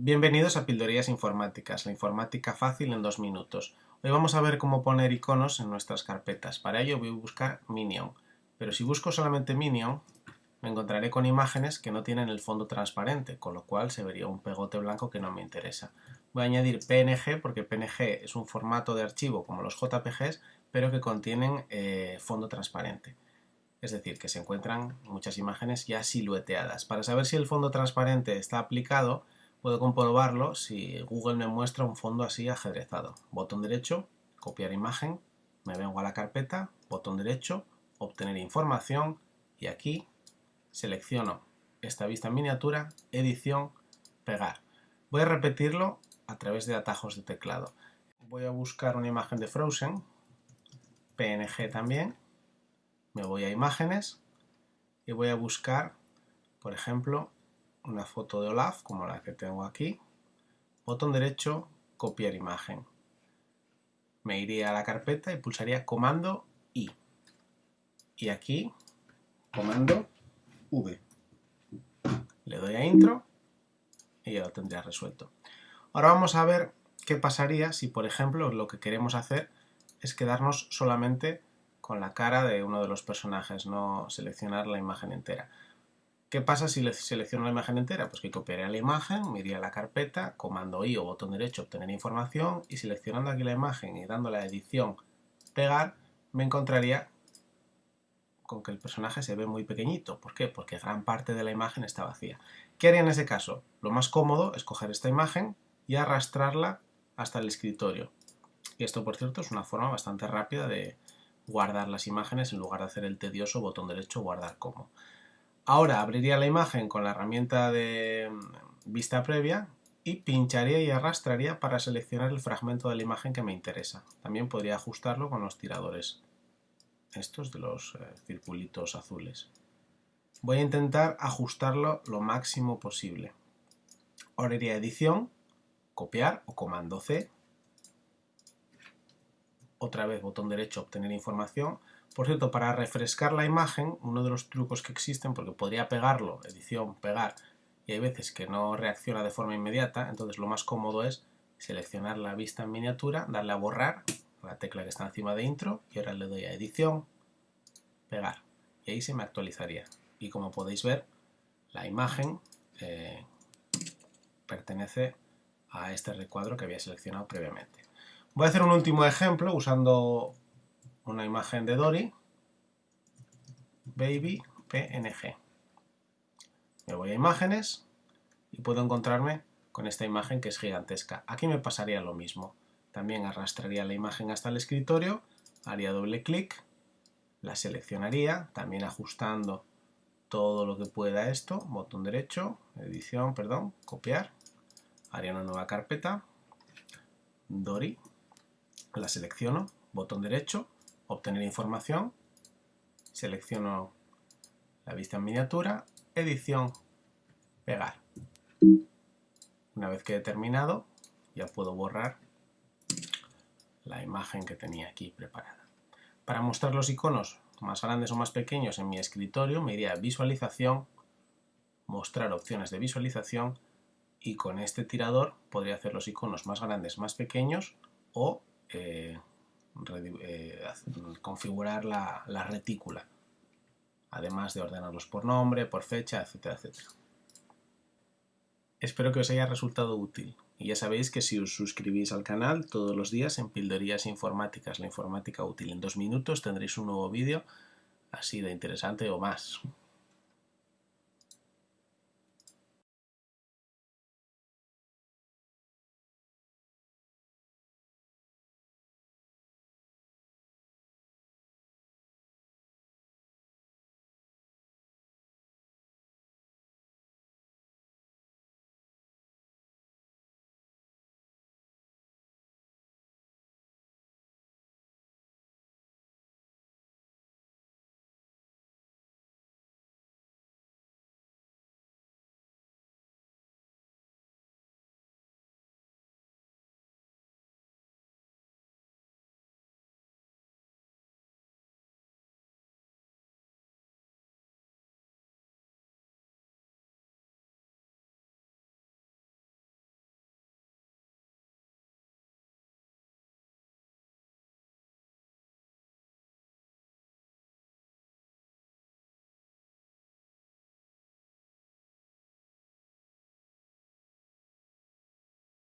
Bienvenidos a Pildorías Informáticas, la informática fácil en dos minutos. Hoy vamos a ver cómo poner iconos en nuestras carpetas. Para ello voy a buscar Minion, pero si busco solamente Minion, me encontraré con imágenes que no tienen el fondo transparente, con lo cual se vería un pegote blanco que no me interesa. Voy a añadir PNG porque PNG es un formato de archivo como los JPGs, pero que contienen eh, fondo transparente. Es decir, que se encuentran muchas imágenes ya silueteadas. Para saber si el fondo transparente está aplicado, Puedo comprobarlo si Google me muestra un fondo así ajedrezado. Botón derecho, copiar imagen, me vengo a la carpeta, botón derecho, obtener información y aquí selecciono esta vista en miniatura, edición, pegar. Voy a repetirlo a través de atajos de teclado. Voy a buscar una imagen de Frozen, PNG también, me voy a imágenes y voy a buscar, por ejemplo, una foto de Olaf, como la que tengo aquí, botón derecho, copiar imagen. Me iría a la carpeta y pulsaría comando I. Y aquí, comando V. Le doy a intro y ya lo tendría resuelto. Ahora vamos a ver qué pasaría si, por ejemplo, lo que queremos hacer es quedarnos solamente con la cara de uno de los personajes, no seleccionar la imagen entera. ¿Qué pasa si selecciono la imagen entera? Pues que copiaría la imagen, me iría a la carpeta, comando I o botón derecho, obtener información y seleccionando aquí la imagen y dando la edición pegar, me encontraría con que el personaje se ve muy pequeñito. ¿Por qué? Porque gran parte de la imagen está vacía. ¿Qué haría en ese caso? Lo más cómodo es coger esta imagen y arrastrarla hasta el escritorio. Y esto, por cierto, es una forma bastante rápida de guardar las imágenes en lugar de hacer el tedioso botón derecho guardar como. Ahora abriría la imagen con la herramienta de mm, vista previa y pincharía y arrastraría para seleccionar el fragmento de la imagen que me interesa. También podría ajustarlo con los tiradores, estos de los eh, circulitos azules. Voy a intentar ajustarlo lo máximo posible. Ahora iría a edición, copiar o comando C. Otra vez botón derecho obtener información por cierto, para refrescar la imagen, uno de los trucos que existen, porque podría pegarlo, edición, pegar, y hay veces que no reacciona de forma inmediata, entonces lo más cómodo es seleccionar la vista en miniatura, darle a borrar, la tecla que está encima de intro, y ahora le doy a edición, pegar, y ahí se me actualizaría. Y como podéis ver, la imagen eh, pertenece a este recuadro que había seleccionado previamente. Voy a hacer un último ejemplo usando una imagen de Dory, baby png. Me voy a imágenes y puedo encontrarme con esta imagen que es gigantesca. Aquí me pasaría lo mismo. También arrastraría la imagen hasta el escritorio, haría doble clic, la seleccionaría, también ajustando todo lo que pueda esto, botón derecho, edición, perdón, copiar, haría una nueva carpeta, Dory, la selecciono, botón derecho, obtener información, selecciono la vista en miniatura, edición, pegar. Una vez que he terminado, ya puedo borrar la imagen que tenía aquí preparada. Para mostrar los iconos más grandes o más pequeños en mi escritorio, me iría a visualización, mostrar opciones de visualización y con este tirador podría hacer los iconos más grandes, más pequeños o eh, eh, configurar la, la retícula, además de ordenarlos por nombre, por fecha, etcétera, etcétera. Espero que os haya resultado útil. Y ya sabéis que si os suscribís al canal todos los días en Pildorías Informáticas, la informática útil, en dos minutos tendréis un nuevo vídeo así de interesante o más.